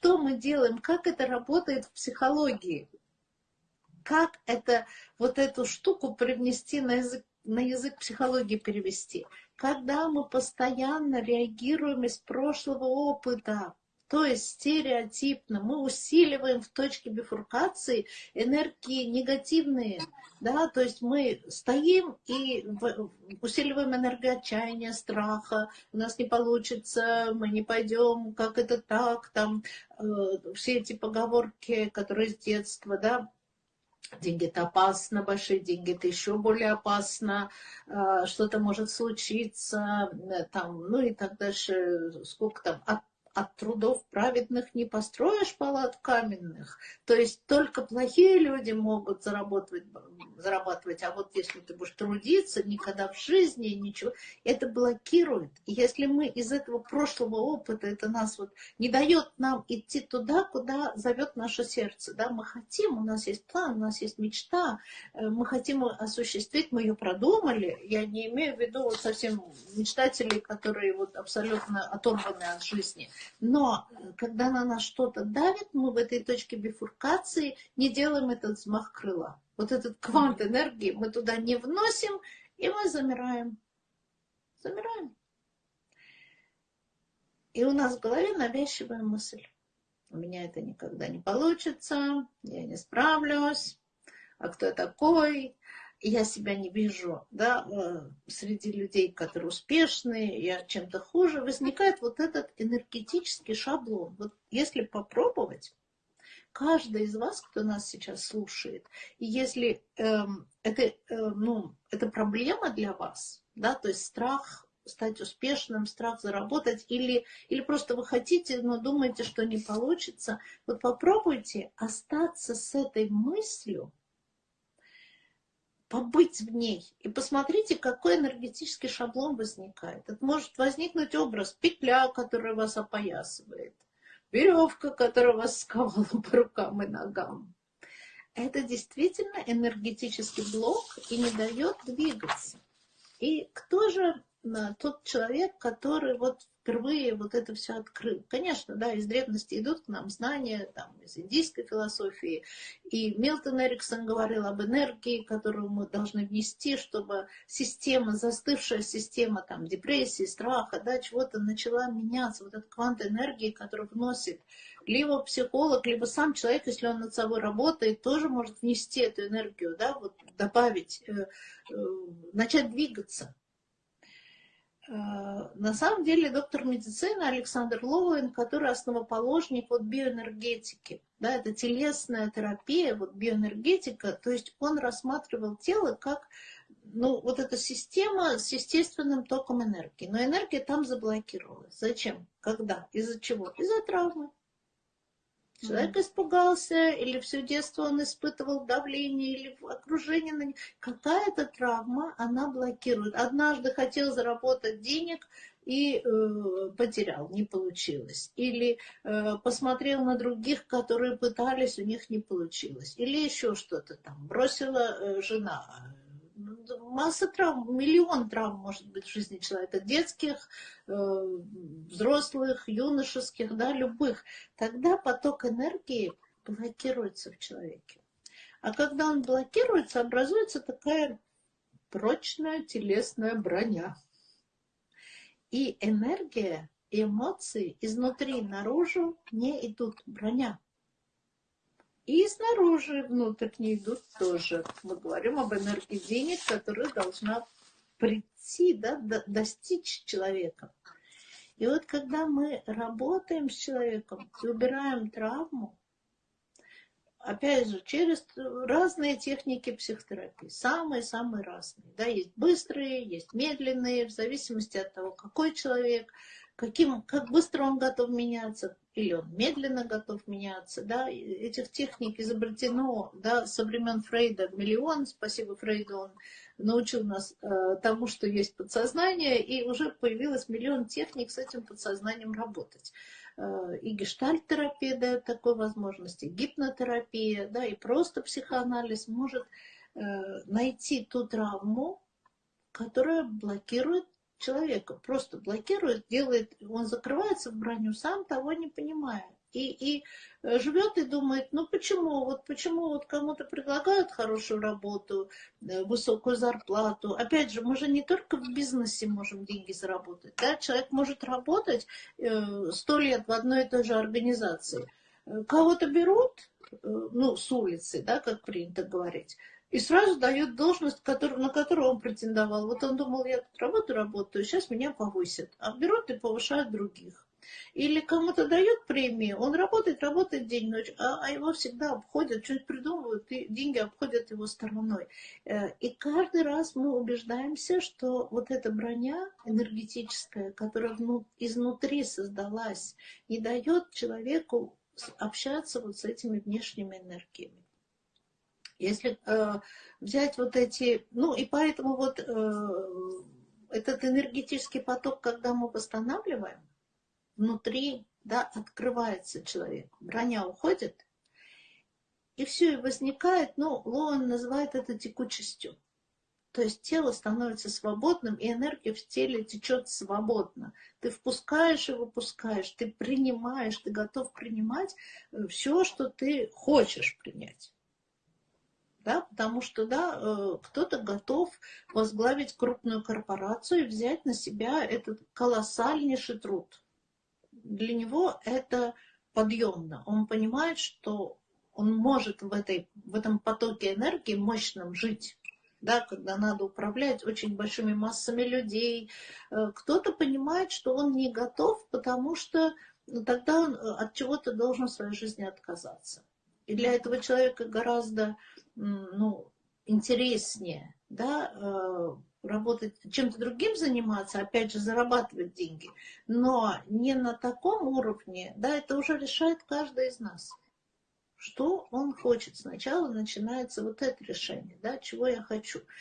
что мы делаем, как это работает в психологии. Как это, вот эту штуку привнести на язык, на язык психологии перевести. Когда мы постоянно реагируем из прошлого опыта, то есть стереотипно. Мы усиливаем в точке бифуркации энергии негативные, да, то есть мы стоим и усиливаем энергию отчаяния, страха, у нас не получится, мы не пойдем, как это так, там э, все эти поговорки, которые с детства, да, деньги это опасно, большие деньги это еще более опасно, э, что-то может случиться, э, там, ну и так дальше, сколько там, от трудов праведных не построишь палат каменных. То есть только плохие люди могут зарабатывать, зарабатывать, а вот если ты будешь трудиться, никогда в жизни ничего, это блокирует. И если мы из этого прошлого опыта, это нас вот не дает нам идти туда, куда зовет наше сердце. Да? Мы хотим, у нас есть план, у нас есть мечта, э, мы хотим осуществить, мы ее продумали. Я не имею в виду вот совсем мечтателей, которые вот абсолютно оторваны от жизни. Но когда на нас что-то давит, мы в этой точке бифуркации не делаем этот взмах крыла. Вот этот квант энергии мы туда не вносим, и мы замираем. Замираем. И у нас в голове навязчивая мысль. У меня это никогда не получится, я не справлюсь, а кто я такой, я себя не вижу да, среди людей, которые успешные, я чем-то хуже, возникает вот этот энергетический шаблон. Вот если попробовать, каждый из вас, кто нас сейчас слушает, и если эм, это, э, ну, это проблема для вас, да, то есть страх стать успешным, страх заработать, или, или просто вы хотите, но думаете, что не получится, вот попробуйте остаться с этой мыслью, побыть в ней. И посмотрите, какой энергетический шаблон возникает. Это может возникнуть образ петля, которая вас опоясывает, веревка, которая вас сковала по рукам и ногам. Это действительно энергетический блок и не дает двигаться. И кто же тот человек, который вот впервые вот это все открыл. Конечно, да, из древности идут к нам знания, там, из индийской философии. И Милтон Эриксон говорил об энергии, которую мы должны внести, чтобы система, застывшая система там, депрессии, страха, да, чего-то начала меняться. Вот этот квант энергии, который вносит либо психолог, либо сам человек, если он над собой работает, тоже может внести эту энергию, да, вот добавить, э, э, начать двигаться. Э, на самом деле доктор медицины Александр Лоуэн, который основоположник вот биоэнергетики, да, это телесная терапия, вот биоэнергетика, то есть он рассматривал тело как ну, вот эта система с естественным током энергии. Но энергия там заблокировалась. Зачем? Когда? Из-за чего? Из-за травмы. Человек испугался, или все детство он испытывал давление, или окружение на Какая-то травма, она блокирует. Однажды хотел заработать денег и э, потерял, не получилось. Или э, посмотрел на других, которые пытались, у них не получилось. Или еще что-то там. Бросила э, жена масса травм, миллион травм может быть в жизни человека, детских, э, взрослых, юношеских, да, любых. Тогда поток энергии блокируется в человеке. А когда он блокируется, образуется такая прочная телесная броня. И энергия, эмоции изнутри наружу не идут. Броня. И снаружи, внутрь не идут тоже. Мы говорим об энергии денег, которая должна прийти, да, достичь человека. И вот когда мы работаем с человеком и убираем травму, опять же, через разные техники психотерапии, самые-самые разные. Да, есть быстрые, есть медленные, в зависимости от того, какой человек, каким, как быстро он готов меняться, или он медленно готов меняться. Да? Этих техник изобретено да, со времен Фрейда миллион. Спасибо Фрейду, он научил нас э, тому, что есть подсознание, и уже появилось миллион техник с этим подсознанием работать. Э, и гештальт-терапия дает такой возможности, гипнотерапия, да, и просто психоанализ может э, найти ту травму, которая блокирует человека просто блокирует, делает, он закрывается в броню, сам того не понимая. И, и э, живет и думает, ну почему, вот почему вот кому-то предлагают хорошую работу, э, высокую зарплату. Опять же, мы же не только в бизнесе можем деньги заработать. Да? Человек может работать сто лет в одной и той же организации. Кого-то берут, ну, с улицы, да, как принято говорить, и сразу дают должность, который, на которую он претендовал. Вот он думал, я тут работаю, работаю, сейчас меня повысят. А берут и повышают других. Или кому-то дают премию, он работает, работает день-ночь, а, а его всегда обходят, что-нибудь придумывают, и деньги обходят его стороной. Э, и каждый раз мы убеждаемся, что вот эта броня энергетическая, которая изнутри создалась, не дает человеку общаться вот с этими внешними энергиями. Если э, взять вот эти, ну и поэтому вот э, этот энергетический поток, когда мы восстанавливаем, внутри, да, открывается человек, броня уходит, и все, и возникает, ну, Лоан называет это текучестью. То есть тело становится свободным, и энергия в теле течет свободно. Ты впускаешь и выпускаешь, ты принимаешь, ты готов принимать э, все, что ты хочешь принять да, потому что, да, э, кто-то готов возглавить крупную корпорацию и взять на себя этот колоссальнейший труд. Для него это подъемно. Он понимает, что он может в, этой, в этом потоке энергии мощном жить. Да, когда надо управлять очень большими массами людей. Э, кто-то понимает, что он не готов, потому что ну, тогда он э, от чего-то должен в своей жизни отказаться. И для этого человека гораздо ну, интереснее, да, э, работать, чем-то другим заниматься, опять же, зарабатывать деньги, но не на таком уровне, да, это уже решает каждый из нас. Что он хочет. Сначала начинается вот это решение, да, чего я хочу.